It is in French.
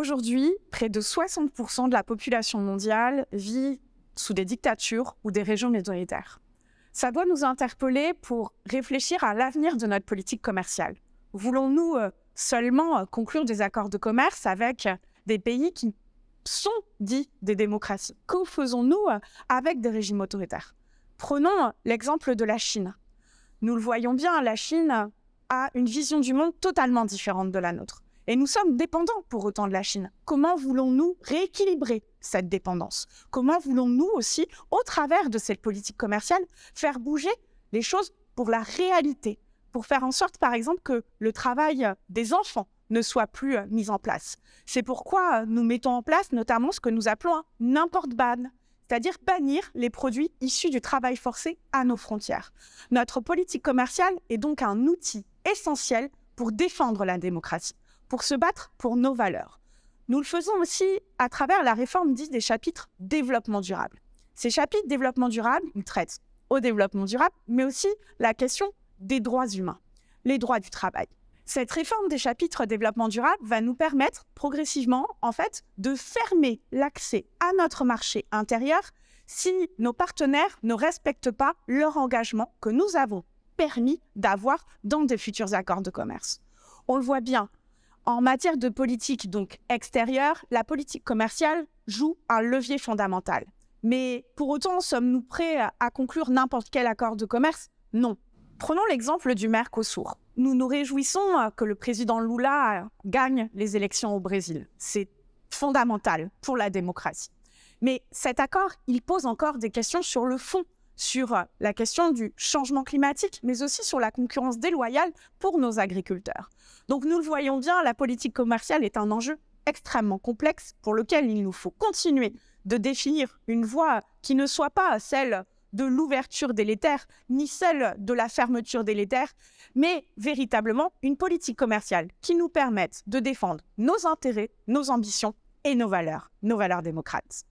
Aujourd'hui, près de 60% de la population mondiale vit sous des dictatures ou des régions minoritaires. Ça doit nous interpeller pour réfléchir à l'avenir de notre politique commerciale. Voulons-nous euh, seulement euh, conclure des accords de commerce avec des pays qui sont dits des démocraties? Que faisons-nous euh, avec des régimes autoritaires? Prenons l'exemple de la Chine. Nous le voyons bien, la Chine a une vision du monde totalement différente de la nôtre. Et nous sommes dépendants pour autant de la Chine. Comment voulons-nous rééquilibrer cette dépendance? Comment voulons-nous aussi, au travers de cette politique commerciale, faire bouger les choses pour la réalité? Pour faire en sorte, par exemple, que le travail des enfants ne soit plus euh, mis en place. C'est pourquoi nous mettons en place notamment ce que nous appelons un n'importe ban, c'est-à-dire bannir les produits issus du travail forcé à nos frontières. Notre politique commerciale est donc un outil essentiel pour défendre la démocratie pour se battre pour nos valeurs. Nous le faisons aussi à travers la réforme dite des chapitres développement durable. Ces chapitres développement durable, traitent au développement durable, mais aussi la question des droits humains, les droits du travail. Cette réforme des chapitres développement durable va nous permettre progressivement, en fait, de fermer l'accès à notre marché intérieur si nos partenaires ne respectent pas leur engagement que nous avons permis d'avoir dans des futurs accords de commerce. On le voit bien, en matière de politique donc extérieure, la politique commerciale joue un levier fondamental. Mais pour autant, sommes-nous prêts à conclure n'importe quel accord de commerce? Non. Prenons l'exemple du Mercosur. Nous nous réjouissons que le président Lula gagne les élections au Brésil. C'est fondamental pour la démocratie. Mais cet accord, il pose encore des questions sur le fond sur euh, la question du changement climatique, mais aussi sur la concurrence déloyale pour nos agriculteurs. Donc nous le voyons bien, la politique commerciale est un enjeu extrêmement complexe pour lequel il nous faut continuer de définir une voie qui ne soit pas celle de l'ouverture délétère, ni celle de la fermeture délétère, mais véritablement une politique commerciale qui nous permette de défendre nos intérêts, nos ambitions et nos valeurs, nos valeurs démocrates.